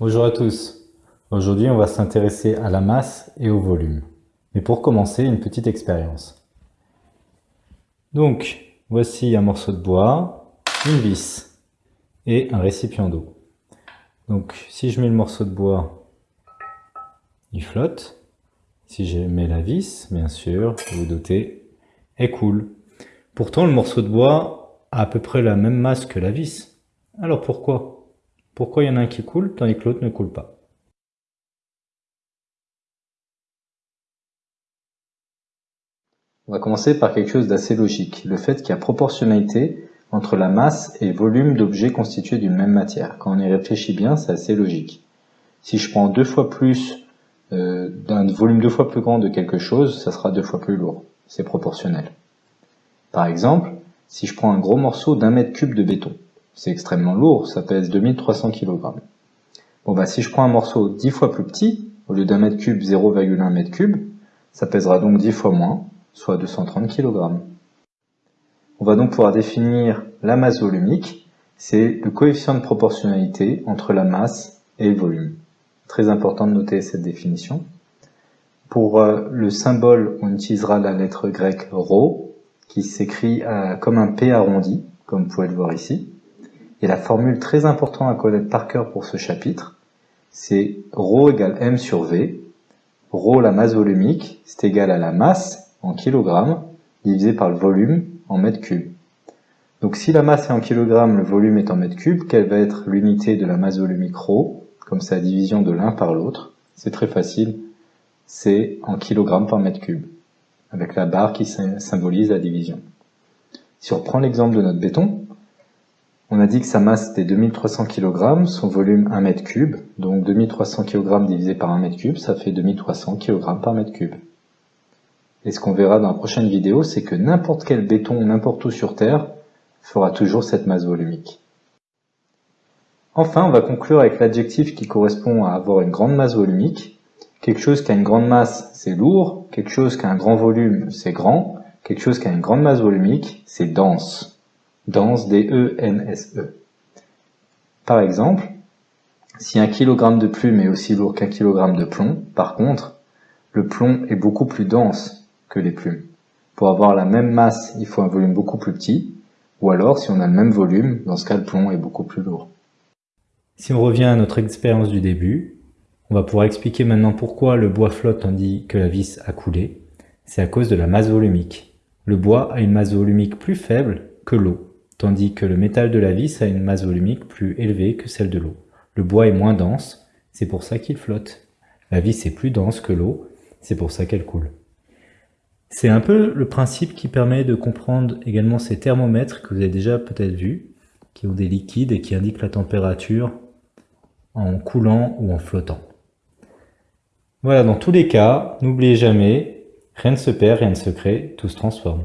Bonjour à tous. Aujourd'hui, on va s'intéresser à la masse et au volume. Mais pour commencer, une petite expérience. Donc, voici un morceau de bois, une vis et un récipient d'eau. Donc, si je mets le morceau de bois, il flotte. Si je mets la vis, bien sûr, vous vous doutez, elle coule. Pourtant, le morceau de bois a à peu près la même masse que la vis. Alors pourquoi? Pourquoi il y en a un qui coule tandis que l'autre ne coule pas? On va commencer par quelque chose d'assez logique, le fait qu'il y a proportionnalité entre la masse et le volume d'objets constitués d'une même matière. Quand on y réfléchit bien, c'est assez logique. Si je prends deux fois plus euh, d'un volume deux fois plus grand de quelque chose, ça sera deux fois plus lourd. C'est proportionnel. Par exemple, si je prends un gros morceau d'un mètre cube de béton, c'est extrêmement lourd, ça pèse 2300 kg. Bon bah si je prends un morceau 10 fois plus petit, au lieu d'un mètre cube 0,1 mètre cube, ça pèsera donc 10 fois moins, soit 230 kg. On va donc pouvoir définir la masse volumique, c'est le coefficient de proportionnalité entre la masse et le volume. Très important de noter cette définition. Pour euh, le symbole, on utilisera la lettre grecque rho, qui s'écrit euh, comme un P arrondi, comme vous pouvez le voir ici. Et la formule très importante à connaître par cœur pour ce chapitre, c'est ρ égale m sur v. ρ, la masse volumique, c'est égal à la masse en kilogrammes divisé par le volume en mètres cubes. Donc si la masse est en kilogrammes, le volume est en mètres cubes, quelle va être l'unité de la masse volumique ρ Comme c'est la division de l'un par l'autre, c'est très facile, c'est en kilogrammes par mètre cube, avec la barre qui symbolise la division. Si on reprend l'exemple de notre béton, on a dit que sa masse était 2300 kg, son volume 1 m3, donc 2300 kg divisé par 1 m3, ça fait 2300 kg par mètre cube. Et ce qu'on verra dans la prochaine vidéo, c'est que n'importe quel béton, n'importe où sur Terre, fera toujours cette masse volumique. Enfin, on va conclure avec l'adjectif qui correspond à avoir une grande masse volumique. Quelque chose qui a une grande masse, c'est lourd. Quelque chose qui a un grand volume, c'est grand. Quelque chose qui a une grande masse volumique, c'est dense dense, D-E-N-S-E. E. Par exemple, si un kilogramme de plume est aussi lourd qu'un kilogramme de plomb, par contre, le plomb est beaucoup plus dense que les plumes. Pour avoir la même masse, il faut un volume beaucoup plus petit, ou alors si on a le même volume, dans ce cas le plomb est beaucoup plus lourd. Si on revient à notre expérience du début, on va pouvoir expliquer maintenant pourquoi le bois flotte tandis que la vis a coulé. C'est à cause de la masse volumique. Le bois a une masse volumique plus faible que l'eau tandis que le métal de la vis a une masse volumique plus élevée que celle de l'eau. Le bois est moins dense, c'est pour ça qu'il flotte. La vis est plus dense que l'eau, c'est pour ça qu'elle coule. C'est un peu le principe qui permet de comprendre également ces thermomètres que vous avez déjà peut-être vus, qui ont des liquides et qui indiquent la température en coulant ou en flottant. Voilà, dans tous les cas, n'oubliez jamais, rien ne se perd, rien ne se crée, tout se transforme.